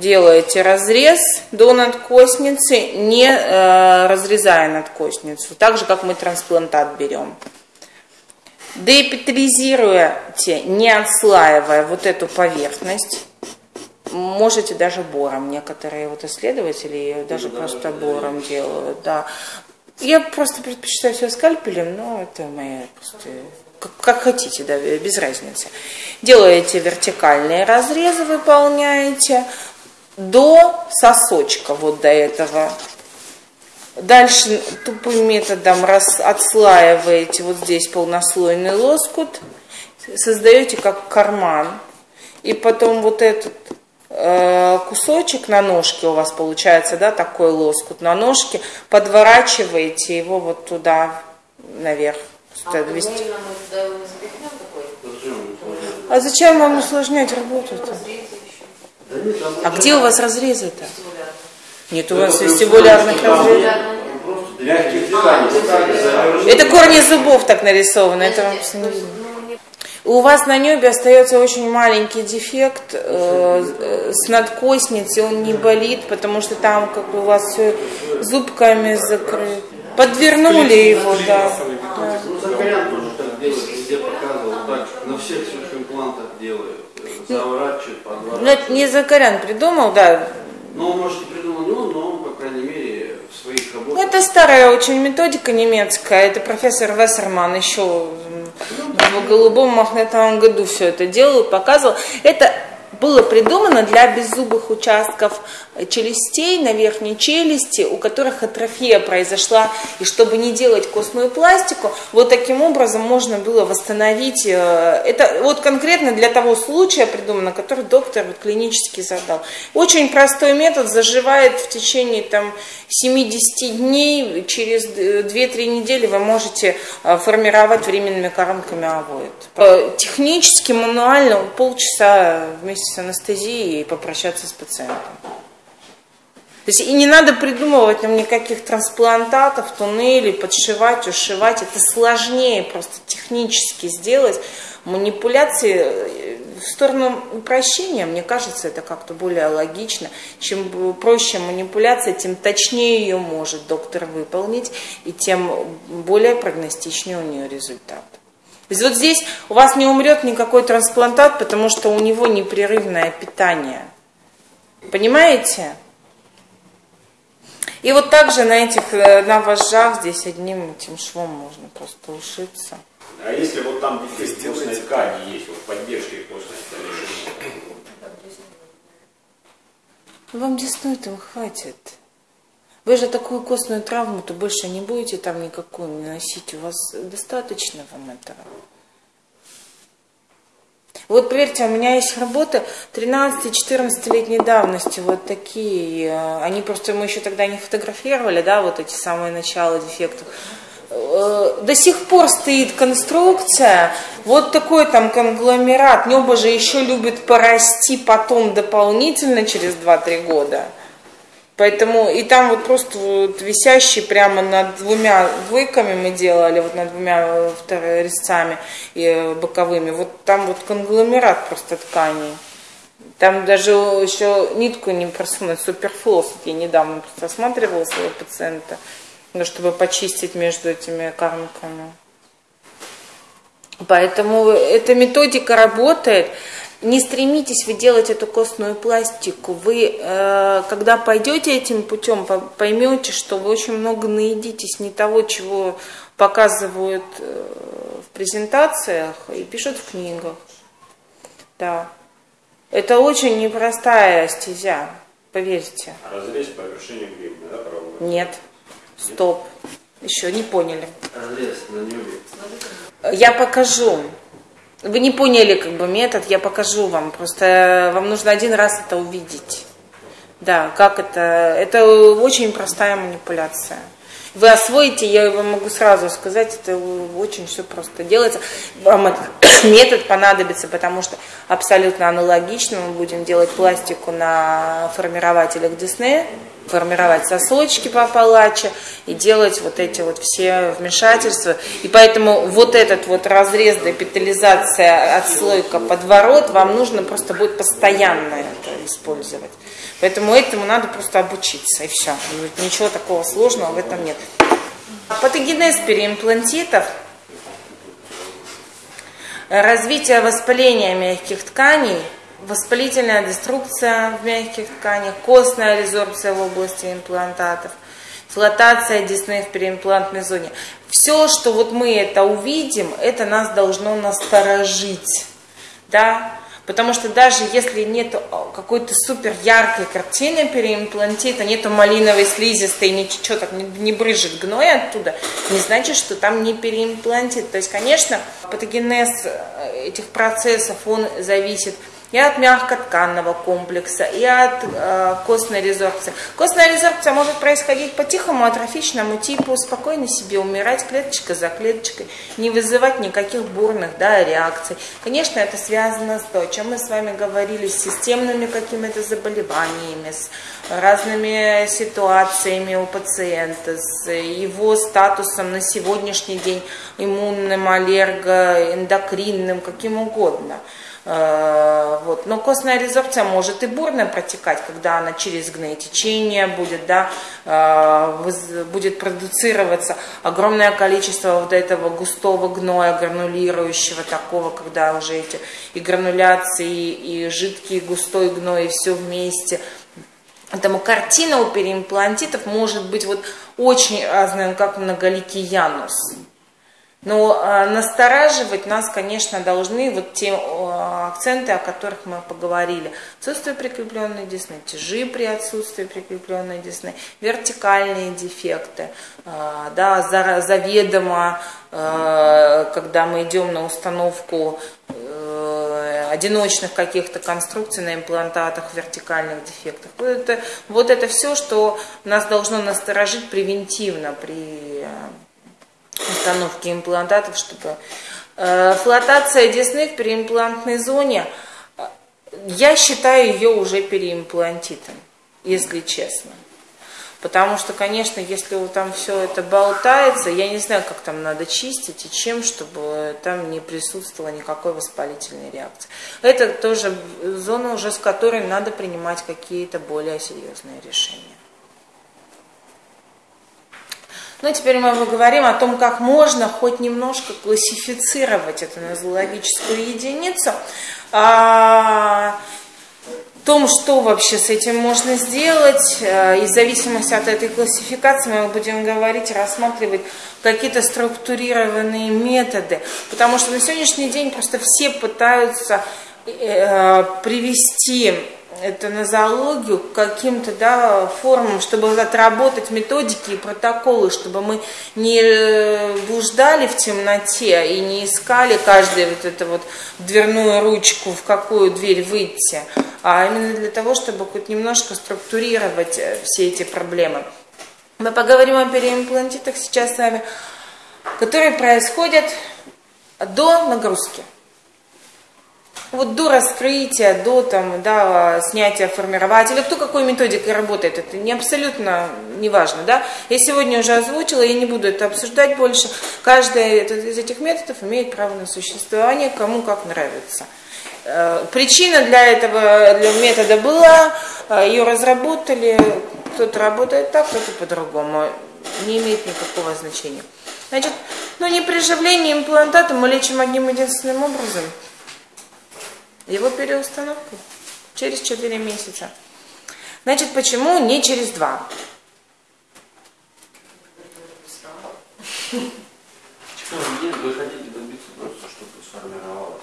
делаете разрез до надкосницы, не э, разрезая надкосницу, так же, как мы трансплантат берем. Деэпитализируете, не отслаивая вот эту поверхность, можете даже бором, некоторые вот исследователи даже да, просто бором делают, да. Я просто предпочитаю все скальпелем, но это моя просто как, как хотите, да, без разницы. Делаете вертикальные разрезы, выполняете до сосочка, вот до этого. Дальше тупым методом раз, отслаиваете вот здесь полнослойный лоскут, создаете как карман. И потом вот этот э, кусочек на ножке у вас получается, да, такой лоскут на ножке, подворачиваете его вот туда наверх. А, а зачем вам усложнять работу-то? А где у вас разрезы-то? Нет, у вас вестибулярных разрезов. Это корни зубов так нарисованы, это вам не видно. У вас на небе остается очень маленький дефект э, э, с надкосницей, он не болит, потому что там как бы у вас все зубками закрыто. Подвернули его, да. да. Ну, Закарян тоже так делает, везде показывал, так, на всех своих имплантах делают, заворачивают, подворачивают. Ну, это не Закарян придумал, да. Ну, может, и придумал не он, но он, по крайней мере, в своих работах. Это старая очень методика немецкая, это профессор Вессерман еще в голубом мохнатом году все это делал, показывал. Это было придумано для беззубых участков челюстей на верхней челюсти, у которых атрофия произошла, и чтобы не делать костную пластику, вот таким образом можно было восстановить, э, это вот конкретно для того случая придумано, который доктор вот клинически задал. Очень простой метод, заживает в течение там 70 дней, через 2-3 недели вы можете э, формировать временными коронками авоид. Э, технически, мануально полчаса вместе с анестезией и попрощаться с пациентом. Есть и не надо придумывать нам никаких трансплантатов, туннелей, подшивать, ушивать. Это сложнее просто технически сделать. Манипуляции э, в сторону упрощения, мне кажется, это как-то более логично. Чем проще манипуляция, тем точнее ее может доктор выполнить, и тем более прогностичнее у нее результат. То есть вот здесь у вас не умрет никакой трансплантат, потому что у него непрерывное питание. Понимаете? И вот также на этих, э, на вожжах здесь одним этим швом можно просто ушиться. А если вот там костной ткани есть, вот поддержки костной ткани? Вам десной этого хватит. Вы же такую костную травму-то больше не будете там никакую наносить. У вас достаточно вам этого. Вот поверьте, у меня есть работы 13-14-летней давности, вот такие. Э, они просто, мы еще тогда не фотографировали, да, вот эти самые начала дефектов. Э, до сих пор стоит конструкция, вот такой там конгломерат. Небо же еще любит порасти потом дополнительно через 2-3 года. Поэтому и там вот просто вот висящий прямо над двумя двойками мы делали, вот над двумя вторыми резцами и э, боковыми, вот там вот конгломерат просто тканей. Там даже еще нитку не просунуть, суперфлос. Я недавно просто осматривала своего пациента, ну, чтобы почистить между этими кармками. Поэтому эта методика работает не стремитесь вы делать эту костную пластику. Вы, э, когда пойдете этим путем, поймете, что вы очень много наедитесь не того, чего показывают э, в презентациях и пишут в книгах. Да. Это очень непростая стезя, поверьте. А разрез по вершине гребня, да, проводится? Нет. Стоп. Еще не поняли. Разрез на небе. Я покажу. Вы не поняли как бы метод, я покажу вам. Просто вам нужно один раз это увидеть. Да, как это. Это очень простая манипуляция. Вы освоите, я вам могу сразу сказать, это очень все просто делается. Вам этот метод понадобится, потому что абсолютно аналогично мы будем делать пластику на формирователях Диснея формировать сосочки по палаче и делать вот эти вот все вмешательства. И поэтому вот этот вот разрез, депитализация, отслойка, подворот, вам нужно просто будет постоянно это использовать. Поэтому этому надо просто обучиться, и все. Ничего такого сложного в этом нет. Патогенез переимплантитов, развитие воспаления мягких тканей, воспалительная деструкция в мягких тканях, костная резорбция в области имплантатов, флотация десны в переимплантной зоне. Все, что вот мы это увидим, это нас должно насторожить. Да? Потому что даже если нет какой-то супер яркой картины переимплантита, нету малиновой слизистой, не, не брыжет гной оттуда, не значит, что там не переимплантит. То есть, конечно, патогенез э, этих процессов, он зависит и от мягкотканного комплекса, и от э, костной резорбции. Костная резорбция может происходить по тихому атрофичному типу, спокойно себе умирать клеточка за клеточкой, не вызывать никаких бурных да, реакций. Конечно, это связано с то, о чем мы с вами говорили, с системными какими-то заболеваниями, с разными ситуациями у пациента, с его статусом на сегодняшний день иммунным, аллерго, эндокринным, каким угодно. Э, вот. Но костная резорбция может и бурно протекать, когда она через гноетечение будет, да, э, будет продуцироваться огромное количество вот этого густого гноя, гранулирующего такого, когда уже эти и грануляции, и жидкий, и густой гной, и все вместе. Поэтому картина у переимплантитов может быть вот очень разная, как многоликий янус. Но э, настораживать нас, конечно, должны вот те акценты, о которых мы поговорили. Отсутствие прикрепленной десны, тяжи при отсутствии прикрепленной десны, вертикальные дефекты, э, да, за, заведомо, э, когда мы идем на установку э, одиночных каких-то конструкций на имплантатах, вертикальных дефектах. Вот это, вот это все, что нас должно насторожить превентивно при установки имплантатов, чтобы э, флотация десны в переимплантной зоне, я считаю ее уже переимплантитом, если честно. Потому что, конечно, если там все это болтается, я не знаю, как там надо чистить и чем, чтобы там не присутствовало никакой воспалительной реакции. Это тоже зона уже, с которой надо принимать какие-то более серьезные решения. Ну, теперь мы поговорим о том, как можно хоть немножко классифицировать эту нозологическую единицу. А, том, что вообще с этим можно сделать, э, и в зависимости от этой классификации мы будем говорить, рассматривать какие-то структурированные методы, потому что на сегодняшний день просто все пытаются э, привести это нозологию к каким-то да, формам, чтобы отработать методики и протоколы, чтобы мы не блуждали в темноте и не искали каждую вот эту вот дверную ручку, в какую дверь выйти, а именно для того, чтобы хоть немножко структурировать э, все эти проблемы. Мы поговорим о переимплантитах сейчас с вами, которые происходят до нагрузки вот до раскрытия, до там, да, снятия формирователя, кто какой методикой работает, это не абсолютно не важно. Да? Я сегодня уже озвучила, я не буду это обсуждать больше. Каждый из этих методов имеет право на существование, кому как нравится. Э, причина для этого для метода была, э, ее разработали, кто-то работает так, кто-то по-другому. Не имеет никакого значения. Значит, ну не при живлении имплантата мы лечим одним единственным образом – его переустановку через 4 месяца. Значит, почему не через 2? Вы хотите добиться просто, чтобы сформировалась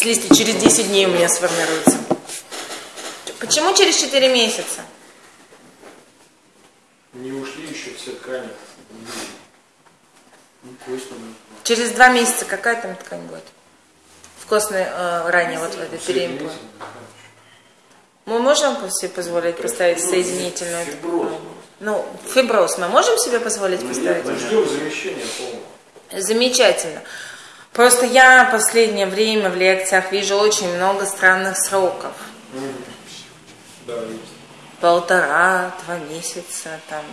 слизь? Слизь через 10 дней у меня сформируется. Почему через 4 месяца? Не ушли еще все ткани. Ну, Через два месяца какая там ткань будет? В костной э, ране, вот в этой переимпле. Мы можем себе позволить поставить соединительную ткань? Ну, фиброз мы можем себе позволить ну, поставить? Мы ждем замещения полного. Замечательно. Просто я в последнее время в лекциях вижу очень много странных сроков. Да. Полтора, два месяца, там,